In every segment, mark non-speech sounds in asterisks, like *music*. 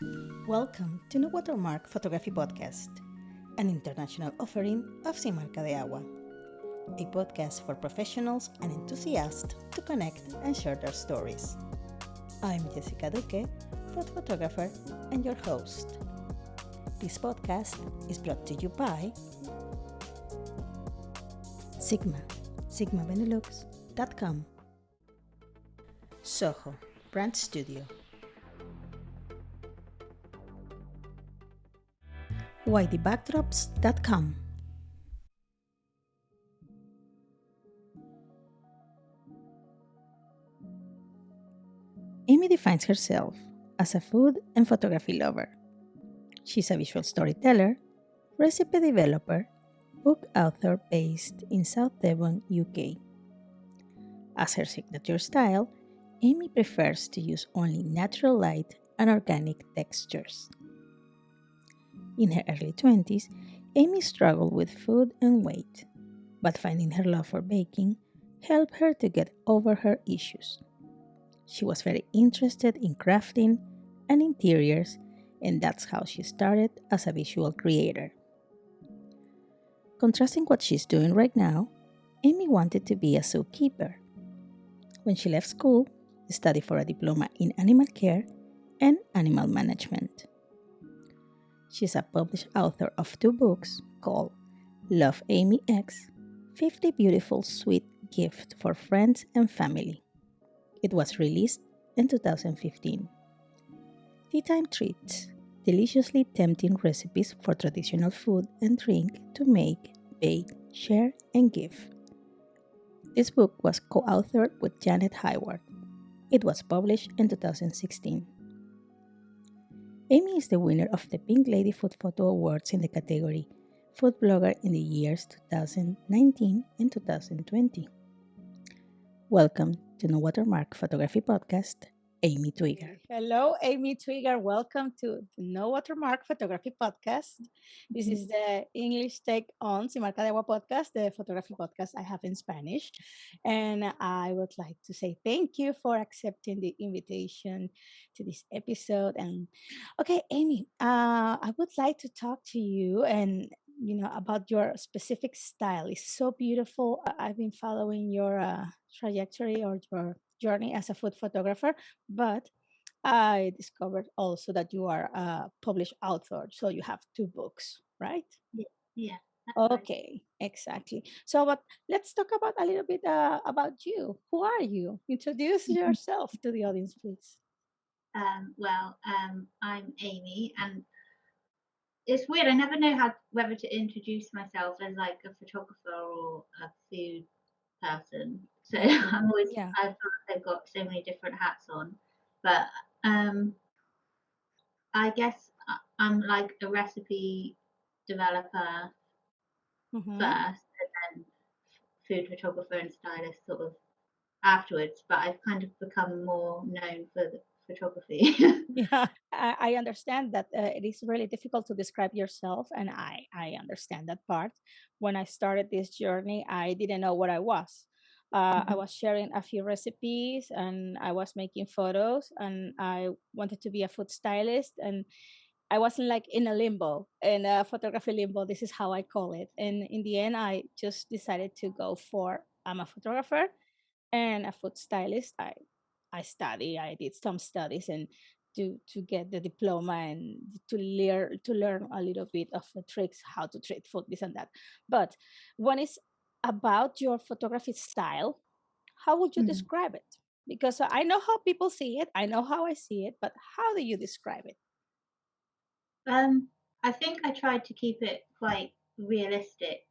Welcome to No Watermark Photography Podcast, an international offering of Sin Marca de Agua, a podcast for professionals and enthusiasts to connect and share their stories. I'm Jessica Duque, food photographer and your host. This podcast is brought to you by Sigma, sigmabenelux.com, Soho, Brand Studio, YDBackdrops.com. Amy defines herself as a food and photography lover. She's a visual storyteller, recipe developer, book author based in South Devon, UK. As her signature style, Amy prefers to use only natural light and organic textures. In her early 20s, Amy struggled with food and weight, but finding her love for baking helped her to get over her issues. She was very interested in crafting and interiors, and that's how she started as a visual creator. Contrasting what she's doing right now, Amy wanted to be a zookeeper. When she left school, she studied for a diploma in animal care and animal management. She's a published author of two books called Love Amy X 50 Beautiful Sweet Gifts for Friends and Family. It was released in 2015. Tea Time Treats deliciously tempting recipes for traditional food and drink to make, bake, share, and give. This book was co authored with Janet Hayward. It was published in 2016. Amy is the winner of the Pink Lady Food Photo Awards in the category Food Blogger in the years 2019 and 2020. Welcome to No Watermark Photography Podcast, Amy Twigger. Hello, Amy Twigger. Welcome to the No Watermark Photography Podcast. This is the English take on Sin Marca de Agua podcast, the photography podcast I have in Spanish. And I would like to say thank you for accepting the invitation to this episode. And okay, Amy, uh, I would like to talk to you and you know about your specific style. It's so beautiful. I've been following your uh, trajectory or your journey as a food photographer, but I discovered also that you are a published author, so you have two books, right? Yeah, yeah. Okay, exactly. So, but let's talk about a little bit uh, about you. Who are you? Introduce *laughs* yourself to the audience, please. Um, well, um, I'm Amy, and it's weird. I never know how whether to introduce myself as like a photographer or a food person. So *laughs* I'm always Yeah. I feel like I've got so many different hats on, but um, I guess I- I'm like a recipe developer Mhm. first, and then food photographer and stylist sort of afterwards. But I've kind of become more known for the photography. *laughs* Yeah, I, I understand that uh, it is really difficult to describe yourself, and I I understand that part. When I started this journey, I didn't know what I was. Uh, I Mhm. was sharing a few recipes, and I was making photos, and I wanted to be a food stylist, and I wasn't like in a limbo, in a photography limbo. This is how I call it. And in the end, I just decided to go for I'm a photographer and a food stylist. I I study. I did some studies and to to get the diploma and to learn to learn a little bit of the tricks how to treat food, this and that. But when it's about your photography style, how would you Mhm. describe it? Because I know how people see it, I know how I see it, but how do you describe it? Um, I think I tried to keep it quite realistic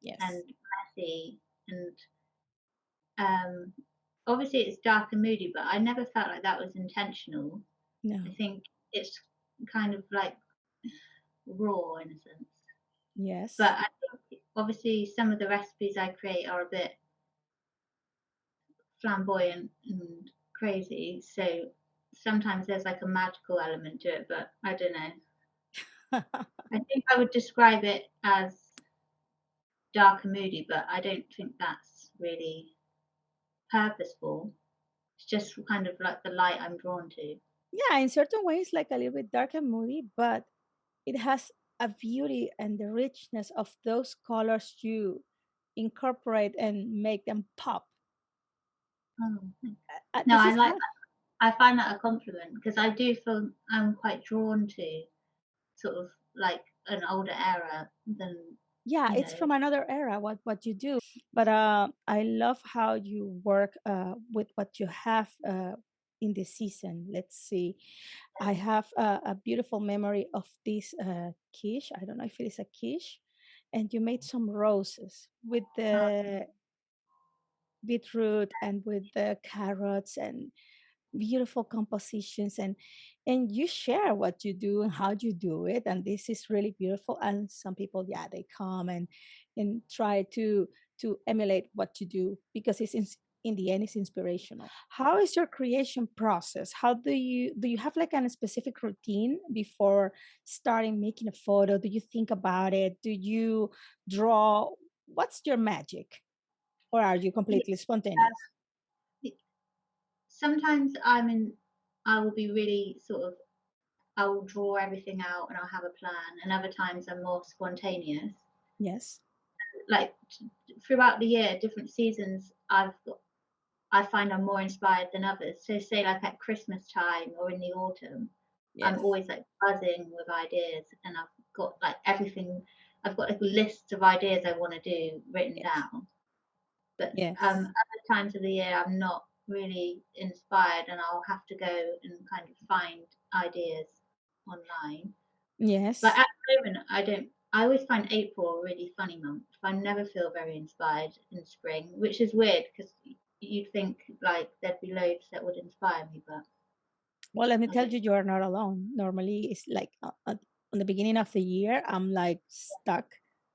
Yes. and messy, and um, obviously it's dark and moody, but I never felt like that was intentional. no. I think it's kind of like raw in a sense. Yes. But I think obviously some of the recipes I create are a bit flamboyant and crazy, so sometimes there's like a magical element to it, but I don't know. *laughs* I think I would describe it as dark and moody, but I don't think that's really purposeful. It's just kind of like the light I'm drawn to. yeah, in certain ways, like a little bit dark and moody, but it has a beauty and the richness of those colors you incorporate and make them pop. Oh, Uh, no, I like that. I find that a compliment because I do feel I'm quite drawn to sort of like an older era than yeah, it's know. from another era what what you do. But uh, I love how you work uh, with what you have uh, in the season. Let's see. I have a, a beautiful memory of this uh, quiche. I don't know if it is a quiche, and you made some roses with Uh, the beetroot and with the carrots and beautiful compositions and and you share what you do and how you do it and this is really beautiful and some people yeah they come and and try to to emulate what you do because it's in, the end is inspirational how is your creation process how do you do you have like a specific routine before starting making a photo do you think about it do you draw what's your magic or are you completely spontaneous sometimes I'm in. I will be really sort of. I will draw everything out and I'll have a plan, and other times I'm more spontaneous. yes Like throughout the year, different seasons, I've got. I find I'm more inspired than others. So say like at Christmas time or in the autumn, I'm always like buzzing with ideas and I've got like everything I've got like lists of ideas I want to do written yes down. But um yes other times of the year I'm not really inspired and I'll have to go and kind of find ideas online. Yes. But at the moment I don't I always find April a really funny month. I never feel very inspired in spring, which is weird because you'd think like there'd be loads that would inspire me, but Well, let me tell you, you are not alone. Normally, it's like uh, uh, on the beginning of the year, I'm like stuck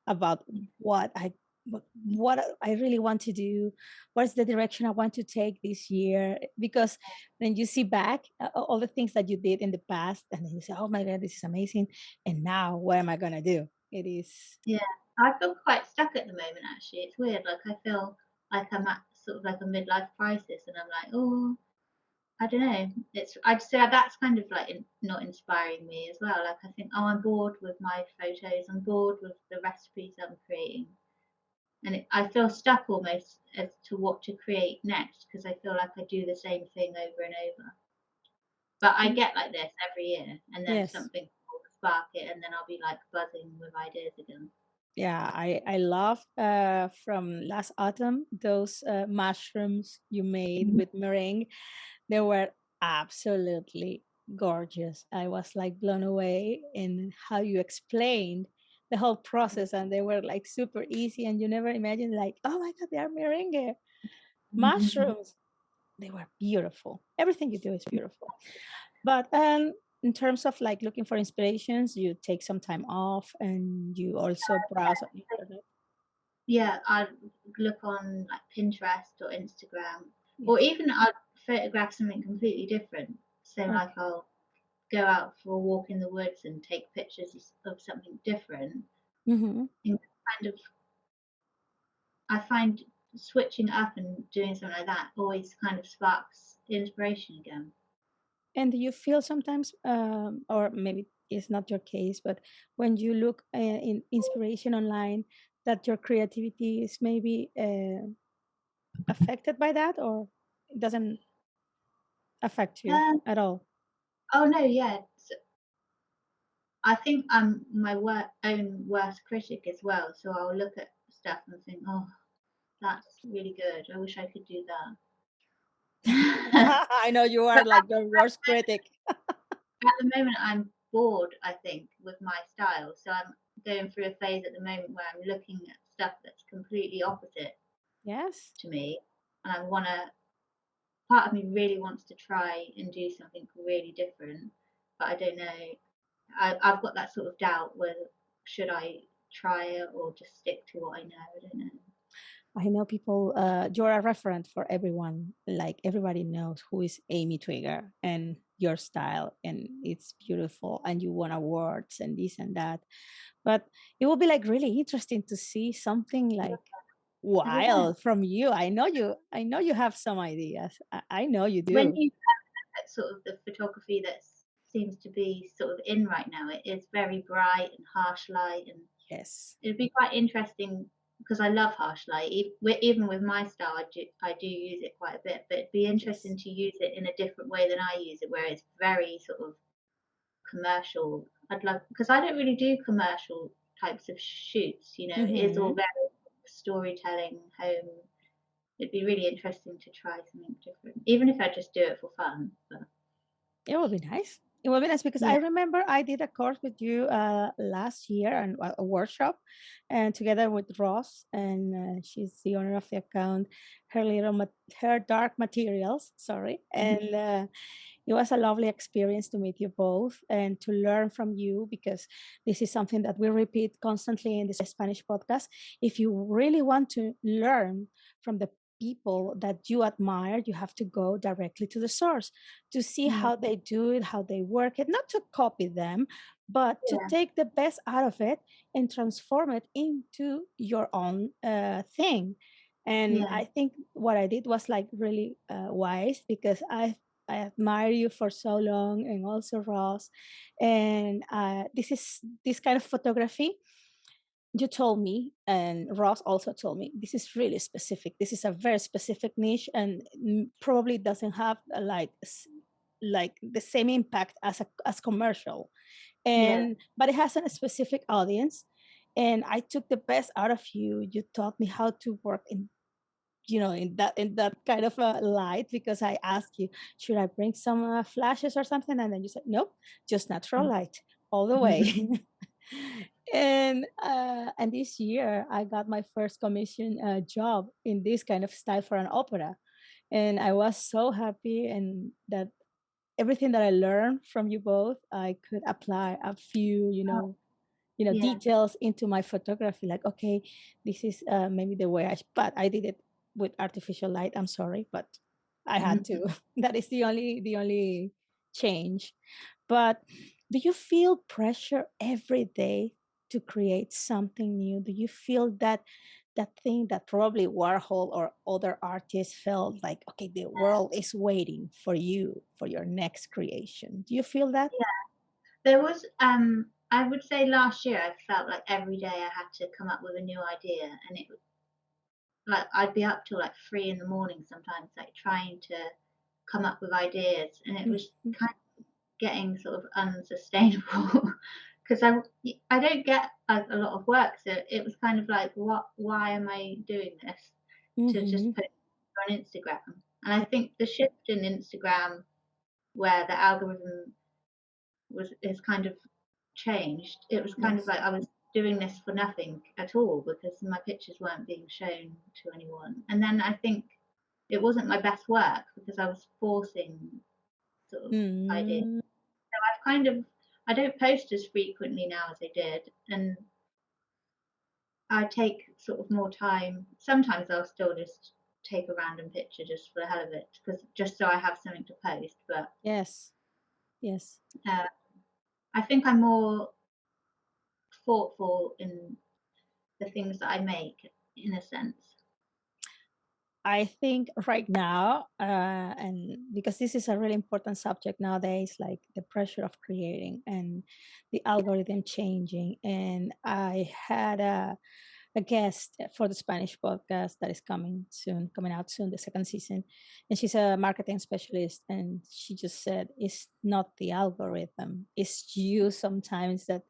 about what I what, what I really want to do. What's the direction I want to take this year? Because then you see back uh, all the things that you did in the past, and then you say, "Oh my God, this is amazing!" And now, what am I gonna do? It is Yeah, I feel quite stuck at the moment actually. It's weird. Like I feel like I'm at sort of like a midlife crisis, and I'm like, oh, I don't know. It's I'd say that's kind of like in, not inspiring me as well. Like I think, oh, I'm bored with my photos. I'm bored with the recipes I'm creating, and it, I feel stuck almost as to what to create next because I feel like I do the same thing over and over. But I Mm, get like this every year, and then yes. something will spark it, and then I'll be like buzzing with ideas again. Yeah, I I love uh from last autumn those uh, mushrooms you made with meringue. They were absolutely gorgeous. I was like blown away in how you explained the whole process, and they were like super easy, and you never imagined like, oh my God, they are meringue mushrooms. They were beautiful. Everything you do is beautiful. But um, in terms of like looking for inspirations, you take some time off, and you also browse on internet. Yeah, I'd look on like Pinterest or Instagram, or even I'd photograph something completely different. So like I'll go out for a walk in the woods and take pictures of something different. hmm And kind of, I find switching up and doing something like that always kind of sparks inspiration again. And do you feel sometimes, um, or maybe it's not your case, but when you look uh, in inspiration online, that your creativity is maybe uh, affected by that, or it doesn't affect you Um, at all? oh no, yeah. s- I think I'm my wor- own worst critic as well. So I'll look at stuff and think, oh, that's really good. I wish I could do that. *laughs* *laughs* I know you are like your worst critic. at the moment, I'm bored, I think, with my style. So I'm going through a phase at the moment where I'm looking at stuff that's completely opposite Yes. to me. And I want to, part of me really wants to try and do something really different. But I don't know. I, I've got that sort of doubt whether should I try it or just stick to what I know. I don't know. I know people, uh, you're a reference for everyone. Like everybody knows who is Amy Twigger and your style, and it's beautiful. And you won awards and this and that. But it will be like really interesting to see something like wild from you. I know you. I know you have some ideas. I, I know you do. When you at sort of the photography that seems to be sort of in right now, it is very bright and harsh light, and Yes. it'd be quite interesting because I love harsh light. Even with my style, I do I do use it quite a bit, but it'd be interesting to use it in a different way than I use it, where it's very sort of commercial. I'd love because I don't really do commercial types of shoots. You know, it is all Mhm. very storytelling, home. It'd be really interesting to try something different, even if I just do it for fun. But It would be nice. It would be nice because I remember I did a course with you uh, last year and a workshop, and together with Ross, and uh, she's the owner of the account, her little her dark materials. Sorry, mhm, and uh, it was a lovely experience to meet you both and to learn from you because this is something that we repeat constantly in this Spanish podcast. If you really want to learn from the people that you admire, you have to go directly to the source to see yeah, how they do it, how they work it, not to copy them, but to take the best out of it and transform it into your own uh, thing. And yeah, I think what I did was like really uh, wise because I I admire you for so long, and also Ross. And uh, this is this kind of photography you told me, and Ross also told me, this is really specific. This is a very specific niche, and mm, probably doesn't have uh, like like the same impact as a as commercial. yeah, And but it has a specific audience, and I took the best out of you. You taught me how to work in you know in that in that kind of a light because i asked you should i bring some uh, flashes or something and then you said nope just natural mhm, light all the *laughs* way *laughs* *laughs* and uh, and this year i got my first commission uh, job in this kind of style for an opera. And i was so happy and that everything that i learned from you both i could apply a few you oh, know you know yeah, details into my photography like okay this is uh, maybe the way i but i did it with artificial light i'm sorry but i had to. Mhm. *laughs* that is the only the only change. But do you feel pressure every day to create something new do you feel that that thing that probably warhol or other artists felt like okay the world *laughs* is waiting for you for your next creation do you feel that yeah. There was, um, I would say last year, I felt like every day I had to come up with a new idea, and it was like I'd be up till like three in the morning sometimes, like trying to come up with ideas, and it was Mhm. kind of getting sort of unsustainable *laughs* because I I don't get a, a lot of work, so it was kind of like, what? Why am I doing this? To just Mhm. put on Instagram, and I think the shift in Instagram where the algorithm was is kind of changed. It was kind of like I was doing this for nothing at all because my pictures weren't being shown to anyone. And then I think it wasn't my best work because I was forcing sort of ideas. Mm, So I've kind of I don't post as frequently now as I did, and I take sort of more time. Sometimes I'll still just take a random picture just for the hell of it, because just so I have something to post. But yes, yes. uh, I think I'm more thoughtful in the things that I make, in a sense. I think right now, uh, and because this is a really important subject nowadays, like the pressure of creating and the algorithm changing. And I had a, a guest for the Spanish podcast that is coming soon, coming out soon, the second season. And she's a marketing specialist. And she just said, it's not the algorithm, it's you sometimes that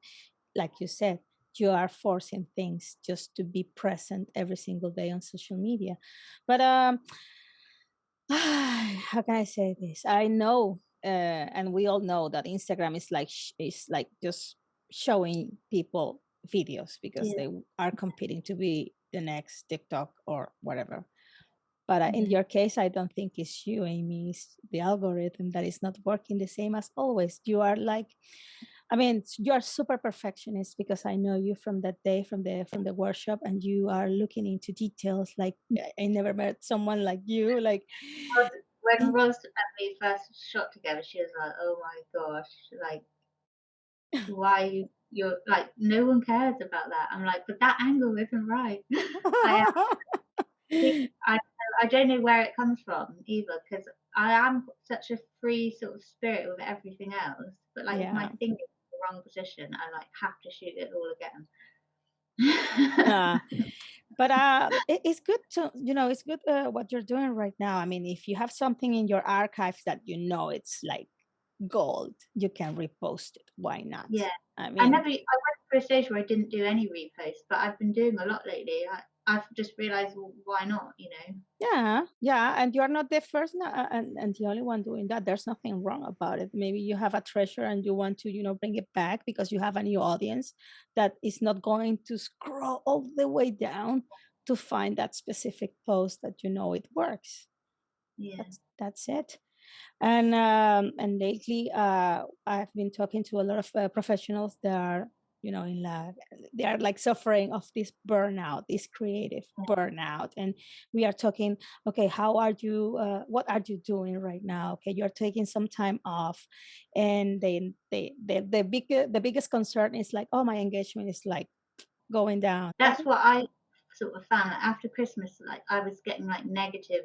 like you said, you are forcing things just to be present every single day on social media. But um, *sighs* how can I say this? I know, uh, and we all know that Instagram is like is like just showing people videos because Yeah. they are competing to be the next TikTok or whatever. But uh, in Mhm. your case, I don't think it's you, Amy. It's the algorithm that is not working the same as always. You are like I mean, you are super perfectionist because I know you from that day from the from the workshop, and you are looking into details. Like I I never met someone like you. Like, when eh, Rose and me first shot together, she was like, "Oh my gosh, like, why you you're like, no one cares about that." I'm like, "But that angle isn't right." *laughs* I I *laughs* I don't know where it comes from either because I am such a free sort of spirit with everything else, but like if my Yeah. Finger in the wrong position, I like have to shoot it all again. Uh, *laughs* but uh, it, it's good to you know it's good uh, what you're doing right now. I mean, if you have something in your archives that you know it's like gold, you can repost it. Why not? yeah, I mean I never. I went through a stage where I didn't do any reposts, but I've been doing a lot lately. I, I've just realised, well, why not? You know. yeah, yeah, and you are not the first and, and the only one doing that. There's nothing wrong about it. Maybe you have a treasure and you want to, you know, bring it back because you have a new audience that is not going to scroll all the way down to find that specific post that you know it works. Yeah. That's that's it. And um, and lately, uh, I've been talking to a lot of uh, professionals that are, you know, in love they are like suffering of this burnout, this creative burnout. And we are talking, okay, how are you? Uh, what are you doing right now? Okay, you're taking some time off, and then they, they the big the biggest concern is like, oh, my engagement is like going down. That's what I sort of found. After Christmas, like I was getting like negative.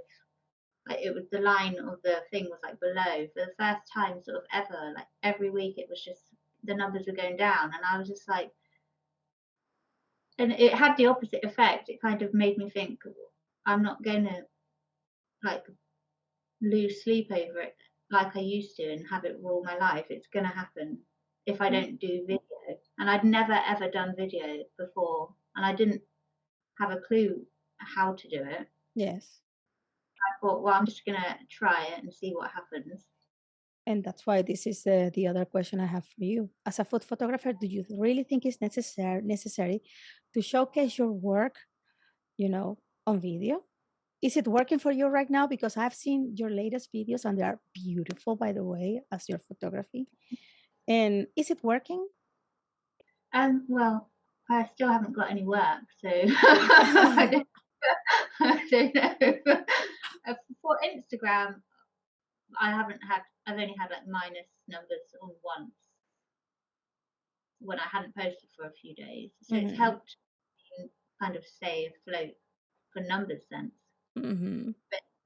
Like it was the line of the thing was like below for the first time sort of ever. Like every week it was just the numbers were going down, and I was just like, and it had the opposite effect. It kind of made me think I'm not going to like lose sleep over it like I used to and have it rule my life. It's going to happen if I Mm. don't do video. And I'd never ever done video before, and I didn't have a clue how to do it. Yes. I thought, well, I'm just going to try it and see what happens. And that's why this is uh, the other question I have for you. As a food photographer, do you really think it's necessary necessary to showcase your work, you know, on video? Is it working for you right now? Because I've seen your latest videos and they are beautiful, by the way, as your photography. And is it working? Um, well, I still haven't got any work, so *laughs* I, don't, *laughs* *laughs* I don't know. Uh, For Instagram, I haven't had. I've only had like minus numbers on once when I hadn't posted for a few days, so Mhm. it's helped kind of stay afloat for numbers sense. hmm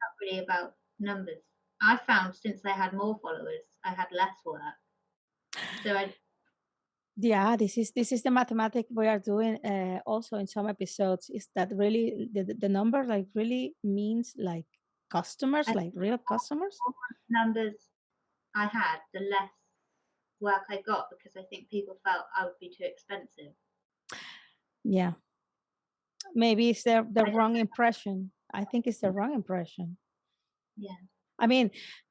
Not really about numbers. I found since I had more followers, I had less work. So I Yeah, this is this is the mathematic we are doing uh, also in some episodes. Is that really the, the the number like really means like customers, I like real customers? numbers I had, the less work I got because I think people felt I would be too expensive. Yeah. Maybe it's the the I wrong impression. I think it's the wrong impression. Yeah. I mean,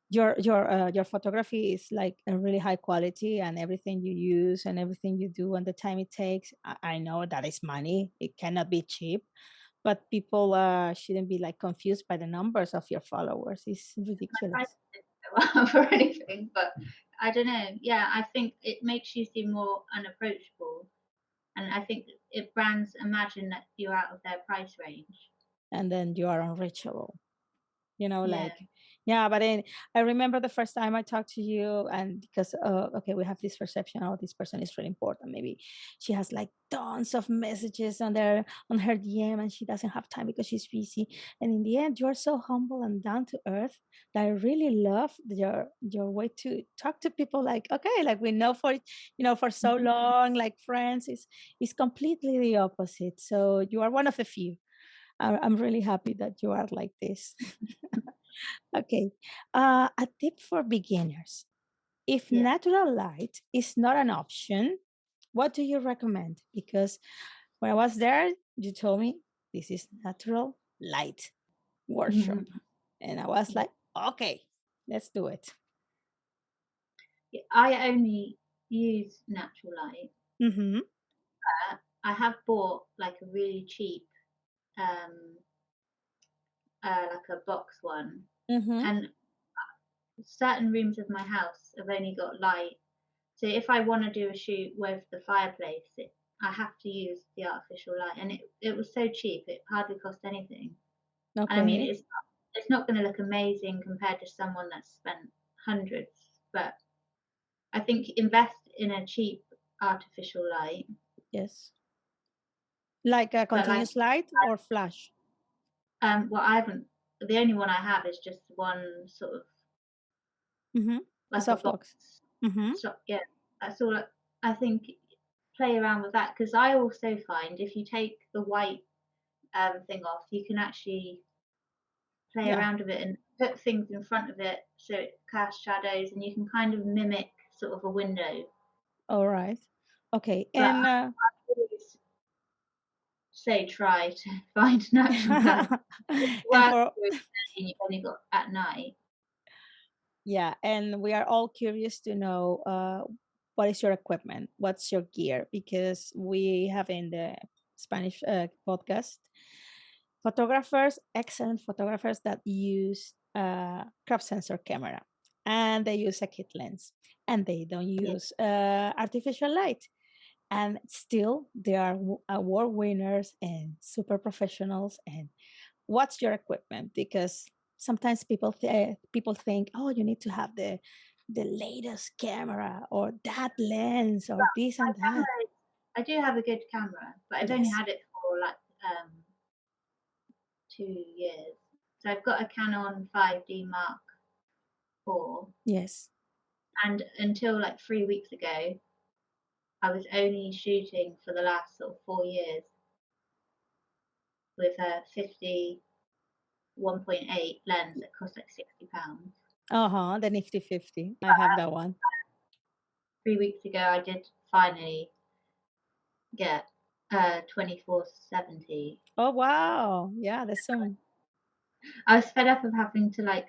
your your uh, your photography is like a really high quality, and everything you use and everything you do and the time it takes. I, I know that is money; it cannot be cheap. But people uh, shouldn't be like confused by the numbers of your followers. It's ridiculous. price *laughs* up or anything, but I don't know. Yeah, I think it makes you seem more unapproachable, and I think if brands imagine that you're out of their price range. and then you are unreachable. You know, Yeah. like yeah. But then I remember the first time I talked to you, and because uh, okay, we have this perception, oh, this person is really important. Maybe she has like tons of messages on their on her DM, and she doesn't have time because she's busy. And in the end, you are so humble and down to earth that I really love your your way to talk to people. Like okay, like we know for you know for so long, like friends. Is is completely the opposite. So you are one of the few. I'm really happy that you are like this. *laughs* okay. Uh, a tip for beginners. If Yeah. natural light is not an option, what do you recommend? Because when I was there, you told me this is natural light workshop. Mhm. And I was like, okay, let's do it. Yeah, I only use natural light. Mm-hmm. I have bought like a really cheap, um, uh, like a box one, Mm-hmm. and certain rooms of my house have only got light. So if I want to do a shoot with the fireplace, it, I have to use the artificial light, and it it was so cheap; it hardly cost anything. And I mean, it's not, it's not going to look amazing compared to someone that's spent hundreds, but I think invest in a cheap artificial light. Yes. Like a But like, continuous light or flash? Um, well, I haven't. The only one I have is just one sort of Mm-hmm. like a softbox. box. Mm-hmm. So, yeah, that's all. I, I think play around with that because I also find if you take the white um, thing off, you can actually play Yeah. around with it and put things in front of it so it casts shadows, and you can kind of mimic sort of a window. All right. Okay. But And uh, say try to *laughs* find natural colours. *laughs* and Work for during the day and you've only got at night. yeah, and we are all curious to know uh, what is your equipment, what's your gear, because we have in the Spanish uh, podcast photographers, excellent photographers that use uh, crop sensor camera, and they use a kit lens, and they don't use uh, artificial light. And still they are award winners and super professionals and what's your equipment? Because sometimes people th- people think oh you need to have the the latest camera or that lens or this and that. camera, I do have a good camera, but I've only had it for like um, two years. So I've got a Canon 5D Mark IV, yes. And until like three weeks ago, I was only shooting for the last sort of four years with a 50 1.8 lens that cost like 60 pounds. uh-huh the nifty 50 i have that one. Three weeks ago, I did finally get a 2470 oh wow. Yeah that's some I was fed up of having to like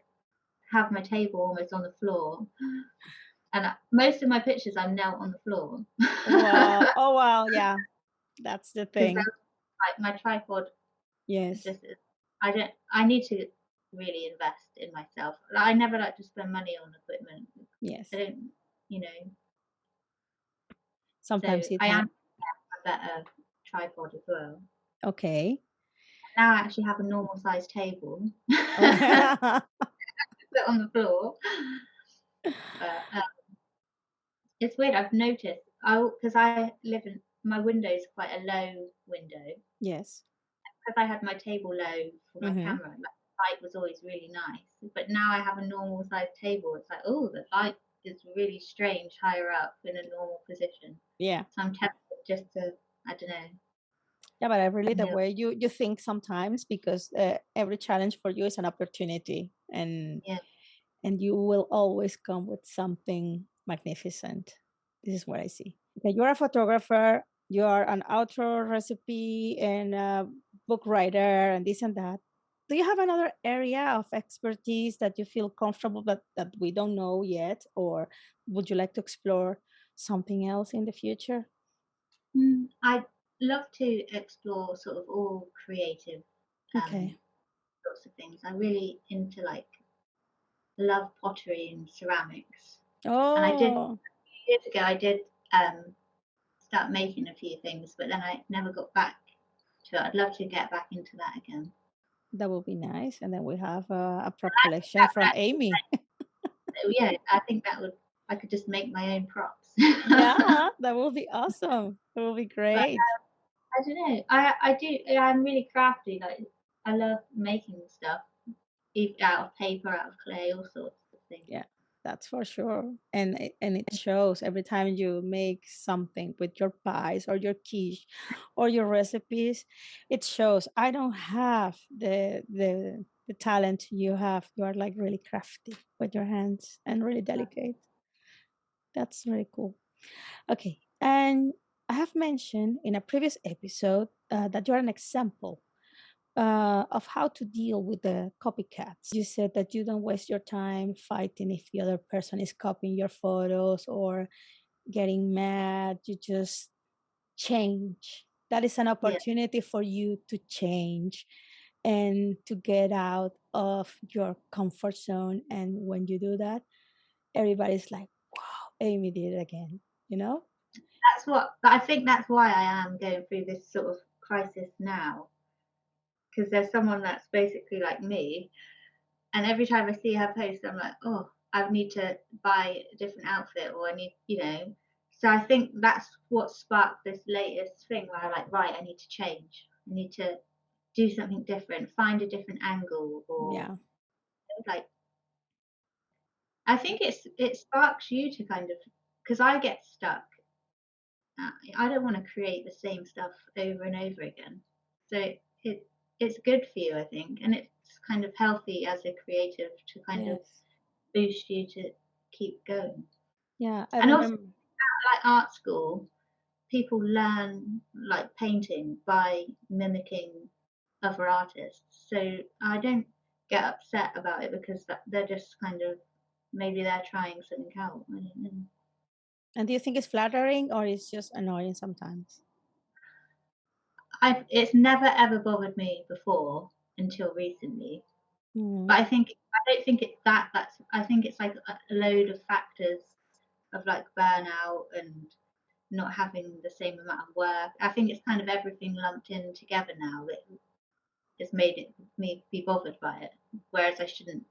have my table almost on the floor, and most of my pictures I'm now on the floor. wow *laughs* oh wow yeah that's the thing like my tripod yes just I don't I need to really invest in myself. Like, I never like to spend money on equipment. yes I don't, you know. So sometimes it I am a better tripod as well. okay Now I actually have a normal sized table *laughs* *laughs* put on the floor. But um, it's weird. I've noticed. I because I live in my window is quite a low window. yes Because I had my table low for my Mhm. camera, like, the light was always really nice. But now I have a normal sized table. It's like, oh, the light is really strange higher up in a normal position. yeah So I'm tempted just to, I don't know. Yeah, but I really the way you you think sometimes because uh, every challenge for you is an opportunity, and Yeah. and you will always come with something magnificent. This is what I see. Okay, you're a photographer. You are an outdoor recipe and a book writer and this and that. Do you have another area of expertise that you feel comfortable but that we don't know yet, or would you like to explore something else in the future? Mm, I'd love to explore sort of all creative um, Okay. sorts of things. I'm really into like love pottery and ceramics. And I did Oh, years ago. I did um, start making a few things, but then I never got back to it. I'd love to get back into that again. that would be nice. And then we have uh, a prop collection from Amy. So *laughs* yeah, I think that would. I could just make my own props. yeah, *laughs* that will be awesome. That will be But great. I don't know. I I do. I'm really crafty. Like I love making stuff, out of paper, out of clay, all sorts of things. Yeah, that's for sure. And it, and it shows every time you make something with your pies or your quiche or your recipes, it shows. I don't have the the the talent you have. You are like really crafty with your hands and really delicate. That's really cool. Okay, and I have mentioned in a previous episode uh, that you are an example uh, of how to deal with the copycats. You said that you don't waste your time fighting if the other person is copying your photos or getting mad. You just change. That is an Yeah. opportunity for you to change and to get out of your comfort zone. And when you do that, everybody's like, wow, Amy did it again, you know? That's what. But I think that's why I am going through this sort of crisis now, because there's someone that's basically like me, and every time I see her post, I'm like, oh, I need to buy a different outfit, or I need, you know. So I think that's what sparked this latest thing where I'm like, right, I need to change. I need to do something different, find a different angle, or Yeah. like I think it's it sparks you to kind of because I get stuck. I don't want to create the same stuff over and over again. So it it's good for you, I think, and it's kind of healthy as a creative to kind yes. of boost you to keep going. Yeah, I and remember. also like art school, people learn like painting by mimicking other artists. So I don't get upset about it because they're just kind of maybe they're trying something out. I don't know. And do you think it's flattering or it's just annoying sometimes? I it's never ever bothered me before until recently. Mm. But I think I don't think it's that. That's I think it's like a load of factors of like burnout and not having the same amount of work. I think it's kind of everything lumped in together now that has made it me be bothered by it. Whereas I shouldn't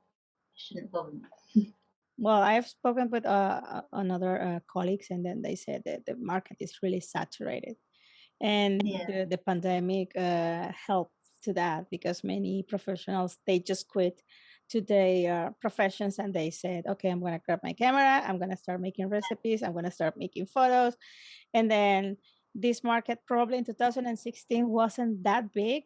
shouldn't bother me. *laughs* well, I've spoken with uh, another uh, colleagues, and then they said that the market is really saturated, and yeah. the, the pandemic uh, helped to that because many professionals they just quit to their professions and they said, okay, I'm going to grab my camera, I'm going to start making recipes, I'm going to start making photos. And then this market probably in 2016 wasn't that big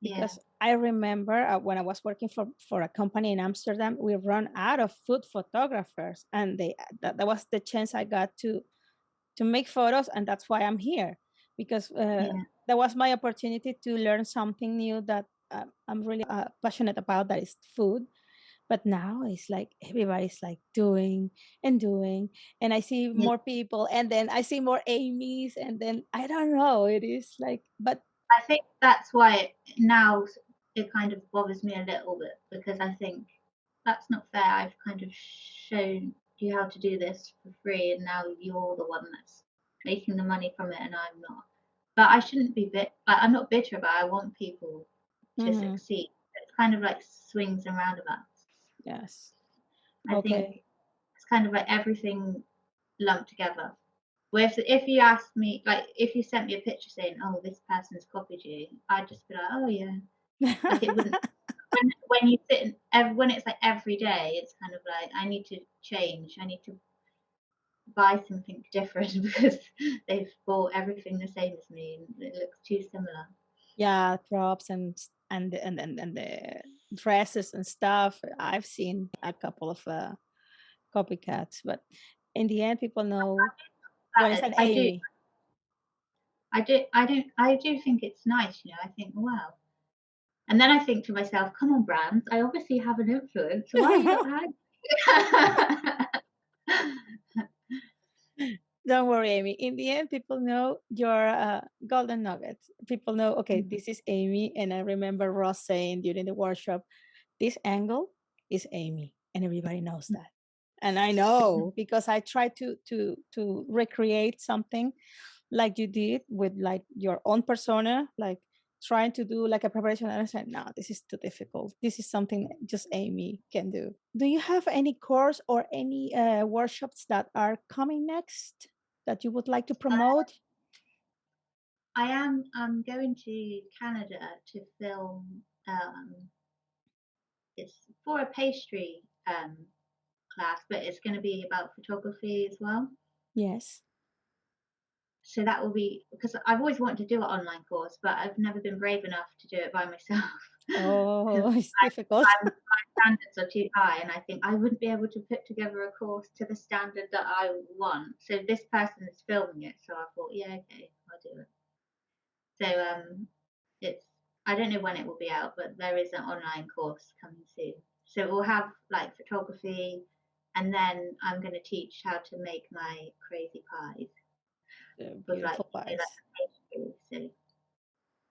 because yeah. I remember uh, when I was working for, for a company in Amsterdam, we run out of food photographers and they that, that was the chance I got to to make photos and that's why I'm here because uh, yeah. that was my opportunity to learn something new that uh, I'm really uh, passionate about that is food. But now it's like everybody's like doing and doing, and I see yeah. more people, and then I see more Amy's, and then I don't know. It is like, but I think that's why now it kind of bothers me a little bit because I think that's not fair. I've kind of shown you how to do this for free, and now you're the one that's making the money from it, and I'm not. But I shouldn't be bit. I'm not bitter about. It. I want people to mm-hmm. succeed. It's kind of like swings and roundabouts. Yes. I okay. think it's kind of like everything lumped together. Where if, if you asked me, like, if you sent me a picture saying, "Oh, this person's copied you," I'd just be like, "Oh yeah." Like it wouldn't. *laughs* when, when you sit and when it's like every day, it's kind of like I need to change. I need to buy something different *laughs* because they've bought everything the same as me and it looks too similar. Yeah, props and and and and, and the dresses and stuff. I've seen a couple of uh, copycats, but in the end, people know what is an I do. I do. I don't. I do think it's nice. You know. I think, wow. And then I think to myself, come on, brands. I obviously have an influence. Why are you not *laughs* *laughs* don't worry, Amy. In the end, people know your uh, golden nugget. People know, okay, mm-hmm. this is Amy. And I remember Ross saying during the workshop, this angle is Amy. And everybody knows mm. that. And I know because I tried to to to recreate something like you did with like your own persona, like trying to do like a preparation and I said, no, this is too difficult. This is something just Amy can do. Do you have any course or any uh, workshops that are coming next? that you would like to uh, promote? I am I'm going to Canada to film um, it's for a pastry um, class, but it's going to be about photography as well. Yes. So that will be because I've always wanted to do an online course, but I've never been brave enough to do it by myself. *laughs* Oh, *laughs* it's I, difficult. I, *laughs* my standards are too high, and I think I wouldn't be able to put together a course to the standard that I want. So this person is filming it, so I thought, yeah, okay, I'll do it. So um, it's I don't know when it will be out, but there is an online course coming soon. So we'll have like photography, and then I'm going to teach how to make my crazy pies. Beautiful like, so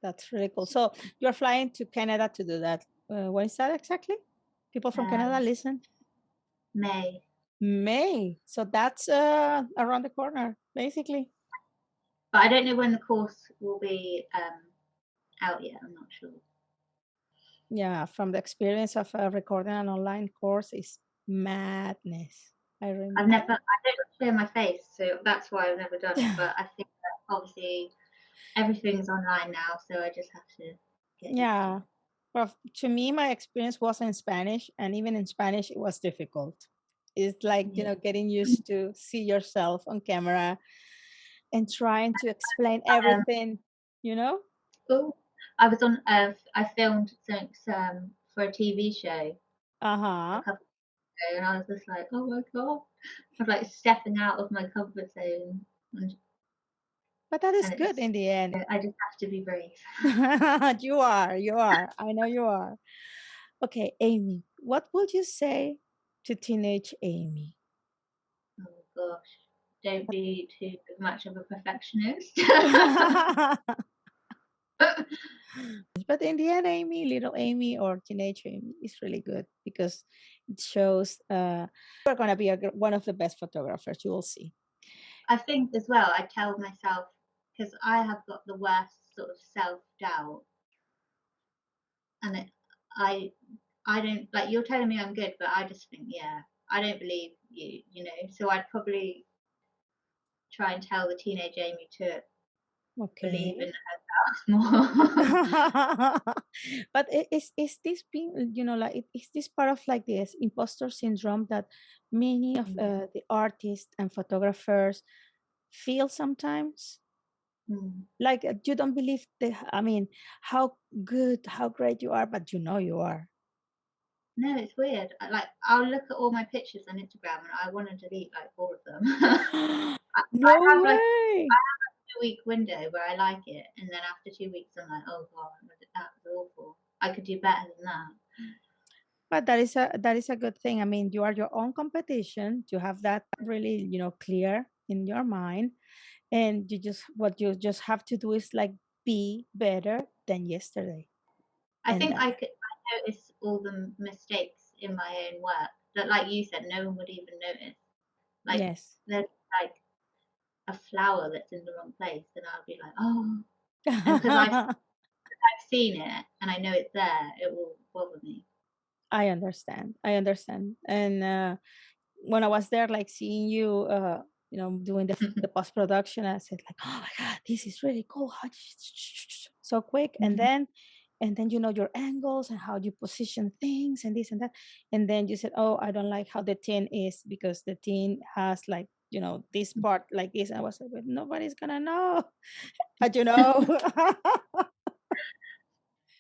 that's really cool. So you're flying to Canada to do that. Uh, when is that exactly? People from um, Canada listen. May. May. So that's uh, around the corner, basically. But I don't know when the course will be um, out yet. I'm not sure. Yeah, from the experience of uh, recording an online course is madness. I remember. I've never. I don't share my face, so that's why I've never done it. *laughs* But I think that obviously everything's online now, so I just have to. yeah. Well, to me, my experience was in Spanish, and even in Spanish, it was difficult. It's like, you know, getting used to see yourself on camera and trying to explain *laughs* everything, you know? Oh, I was on. Uh, I filmed something um, for a TV show Uh-huh. Ago, and I was just like, oh my god, I'm like stepping out of my comfort zone, and But that is good it's- in the end. I just have to be brave. *laughs* you are, you are. I know you are. Okay, Amy, what would you say to teenage Amy? Oh gosh, don't be *laughs* too much of a perfectionist. *laughs* but in the end, Amy, little Amy or teenage Amy is really good because it shows uh, you're going to be a, one of the best photographers. You will see. I think as well, I tell myself because I have got the worst sort of self doubt, and it, I, I don't like you're telling me I'm good, but I just think yeah, I don't believe you, you know. So I'd probably try and tell the teenage Amy to believe Okay. in herself more. but is is this being you know like i- is this part of like this imposter syndrome that many of Mm. uh, the artists and photographers feel sometimes Mm. like uh, you don't believe the i mean how good how great you are but you know you are No, it's weird. Like I'll look at all my pictures on Instagram and I want to delete like all of them. *laughs* *gasps* no have, like, way two week window where I like it, and then after two weeks, I'm like, oh god, that was awful. I could do better than that. but that is a that is a good thing i mean you are your own competition you have that really you know clear in your mind and you just what you just have to do is like be better than yesterday I And think I could I notice all the mistakes in my own work that, like you said, no one would even notice. Like yes like a flower that's in the wrong place, and I'll be like, oh, because I've- *laughs* I've seen it and I know it's there. It will bother me. i understand i understand and uh when i was there like seeing you uh you know doing the, *laughs* the post production i said like oh my god this is really cool how so quick and Mhm. then and then you know your angles and how you position things and this and that and then you said oh i don't like how the tin is because the tin has like you know this mm. part like this i was like but nobody's gonna know *laughs* but you know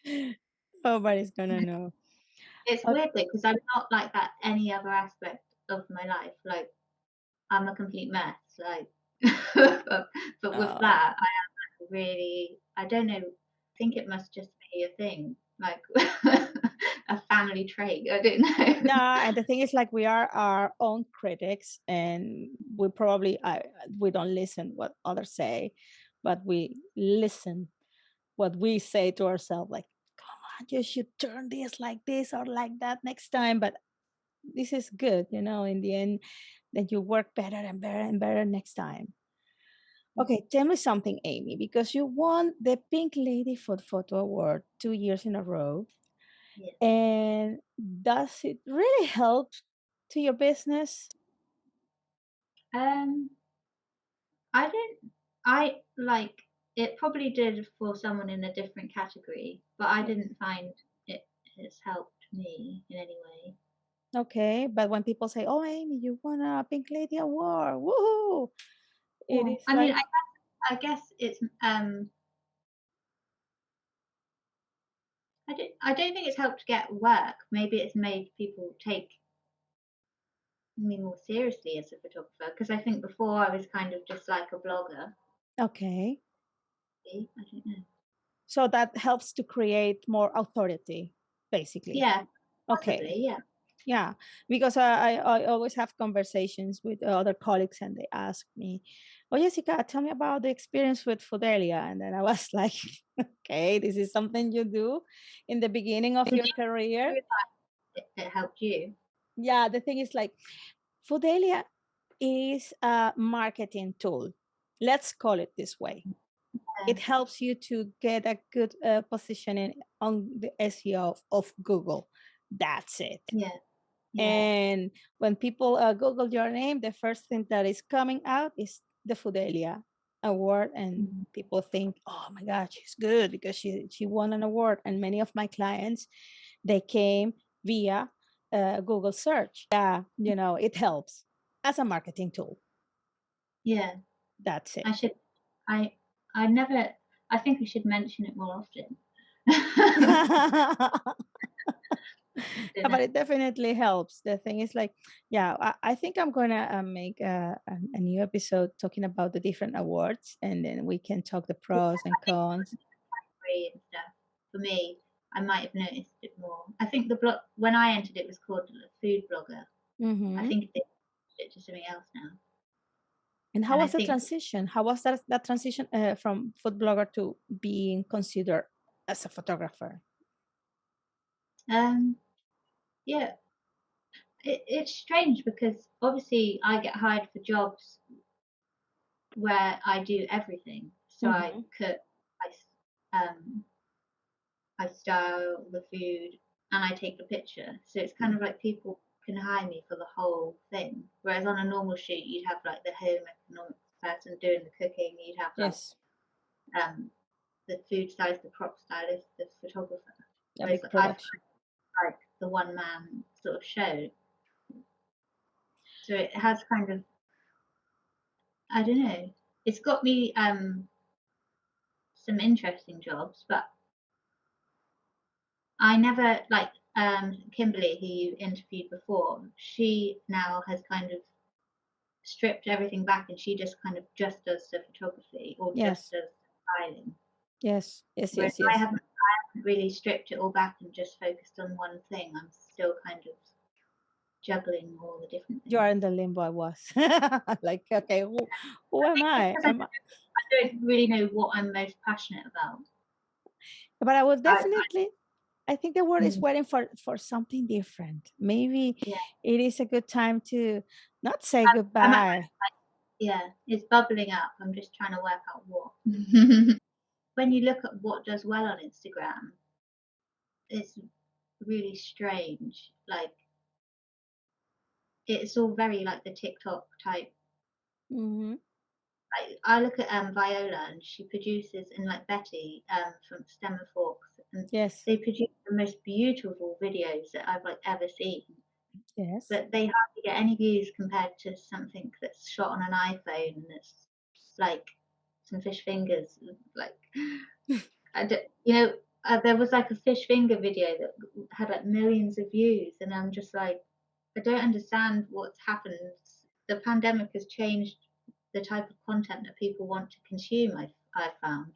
*laughs* nobody's gonna know It's Okay. weird because I'm not like that any other aspect of my life. Like I'm a complete mess. Like, *laughs* but, but with Oh. that, I am like really. I don't know. I think it must just be a thing, like a family trait. I don't *laughs* know. no and the thing is like we are our own critics and we probably I, we don't listen what others say but we listen what we say to ourselves like come on you should turn this like this or like that next time but this is good you know in the end that you work better and better and better next time okay tell me something amy because you won the pink lady for the photo award two years in a row Yes. and does it really help to your business Um, I don't. I like it. Probably did for someone in a different category, but I didn't find it has helped me in any way. okay but when people say oh amy you won a pink lady award woohoo it Well, is I mean, I guess, I guess it's um. I don't. I don't think it's helped get work. Maybe it's made people take me more seriously as a photographer because I think before I was kind of just like a blogger. okay see? I don't know. so that helps to create more authority basically Yeah. okay Possibly. Yeah. yeah because I, I i always have conversations with other colleagues and they ask me oh jessica tell me about the experience with fidelia and then i was *laughs* like okay this is something you do in the beginning of your you career. It, helped you. yeah the thing is like fidelia is a marketing tool. Let's call it this way. It helps you to get a good uh, positioning on the seo of, of google. That's it. Yeah. Yeah. and when people uh, Google your name, the first thing that is coming out is the Fidelia award, and Mhm. people think, "Oh my God, she's good because she she won an award." And many of my clients, they came via uh, Google search. Yeah, you know, it helps as a marketing tool. Yeah. That's it. I should I I never I think we should mention it more often. *laughs* *laughs* *laughs* Yeah, *laughs* but it definitely helps. The thing is, like, yeah, I, I think I'm gonna uh, make a, a, a new episode talking about the different awards, and then we can talk the pros and cons. And stuff. For me, I might have noticed it more. I think the blog when I entered it was called food blogger. Mhm. I think it's it to something else now. And how And I was the transition? How was that that transition uh, from food blogger to being considered as a photographer? Um yeah, it, it's strange because obviously I get hired for jobs where I do everything. So I Mhm. cook, I um, I style the food, and I take the picture. So it's kind of like people can hire me for the whole thing. Whereas on a normal shoot, you'd have like the home economics person doing the cooking. You'd have like Yes, um, the food stylist, the prop stylist, the photographer. a Whereas big I've production. Like the one man sort of show. So it has kind of I don't know. It's got me um some interesting jobs, but I never like um Kimberly who you interviewed before, she now has kind of stripped everything back and she just kind of just does the photography or Yes, just does styling. yes, yes, yes, yes. I haven't really stripped it all back and just focused on one thing. I'm still kind of juggling all the different You are in the limbo I was. *laughs* like, okay, who, who am I? I Am I? I don't really know what I'm most passionate about. But I I definitely. I think the world is mm, waiting for for something different. Maybe yeah. it is a good time to not say I'm, I'm at goodbye. yeah, it's bubbling up. I'm just trying to work out what. *laughs* when you look at what does well on Instagram, it's really strange. Like it's all very like the TikTok type. hmm Like I look at um Viola and she produces and like Betty um from Stem and Forks and Yes, they produce the most beautiful videos that I've like ever seen. yes. But they hardly get any views compared to something that's shot on an iPhone and it's like some fish fingers. Like *laughs* I d- you know, uh, there was like a fish finger video that had like millions of views, and I'm just like, I don't understand what's happened. The pandemic has changed the type of content that people want to consume. I I found.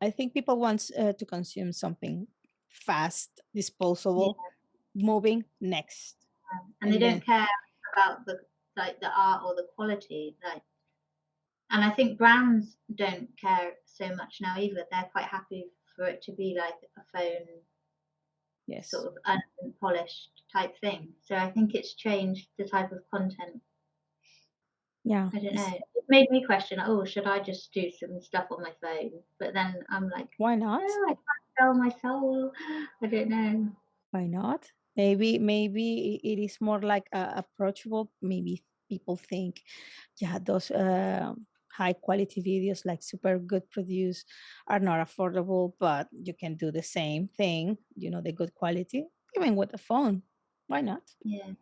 I think people want uh, to consume something fast, Yeah, disposable, moving next, um, and they then don't care about the like the art or the quality. Like, and I think brands don't care so much now either. They're quite happy for it to be like a phone yes, sort of unpolished type thing. So I think it's changed the type of content. yeah, I don't know. It made me question, oh, should I just do some stuff on my phone? But then I'm like, why no, not? I can't sell my soul. I don't know. Why not? Maybe maybe it is more like uh, approachable. Maybe people think, yeah, those uh, high quality videos, like super good produced, are not affordable, but you can do the same thing. You know, the good quality, even with a phone. Why not? Yeah,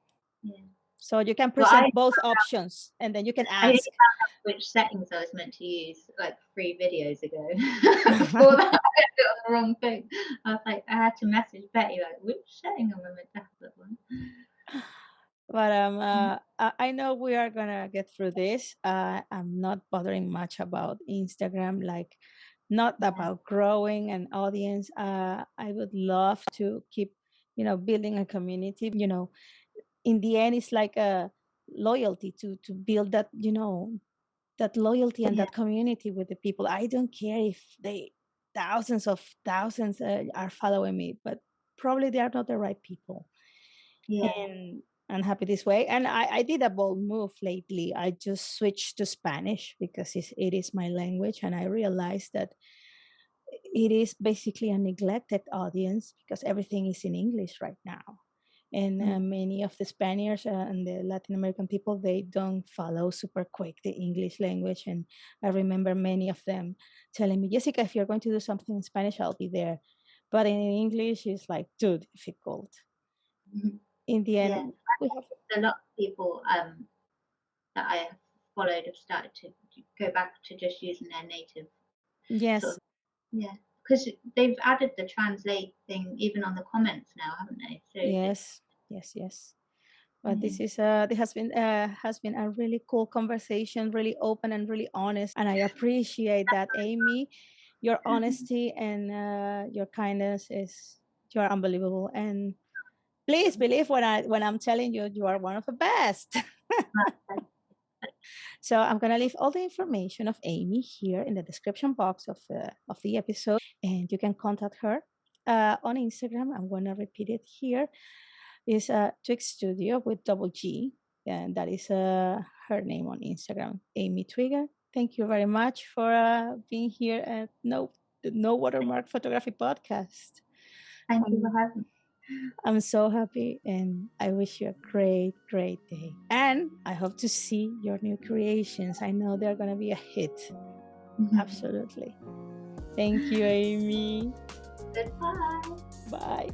yeah. So you can present I both options, and then you can ask. out which settings I was meant to use like three videos ago. *laughs* *laughs* Before that, I did it on the wrong thing. I was like, I had to message Betty like, which setting am I meant to have that one? But um, Mm, uh, I I know we are gonna get through this. Uh, I'm not bothering much about Instagram, like not about growing an audience. Uh, I would love to keep, you know, building a community. You know, in the end, it's like a loyalty to to build that, you know, that loyalty and yeah, that community with the people. I don't care if they thousands of thousands uh, are following me, but probably they are not the right people yeah, and I'm happy this way. And I, I did a bold move lately. I just switched to Spanish because it's, it is my language, and I realized that it is basically a neglected audience because everything is in English right now. And uh, mm, many of the Spaniards uh, and the Latin American people, they don't follow super quick the English language. And I remember many of them telling me, Jessica, if you're going to do something in Spanish, I'll be there. But in English, it's like too difficult. mhm, in the end, Yeah. we have a lot of people um, that I have followed have started to go back to just using their native yes, sort of yeah. Because they've added the translate thing even on the comments now, haven't they? So yes, yes, yes. But this is uh this has been uh has been a really cool conversation, really open and really honest, and I appreciate that, *laughs* Amy. Your *laughs* honesty and uh, your kindness is you are unbelievable, and please believe when I when I'm telling you you are one of the best. *laughs* So I'm gonna leave all the information of Amy here in the description box of the of the episode, and you can contact her uh, on Instagram. I'm gonna repeat it here. Is uh, Twigg Studio with double G, and that is uh, her name on Instagram, Amy Twigger. Thank you very much for uh, being here at No No Watermark Photography Podcast. Thank you Um, for having me. I'm so happy and I wish you a great, great day. And I hope to see your new creations. I know they're going to be a hit. Mm-hmm. Absolutely. Thank you, Amy. Goodbye. Bye.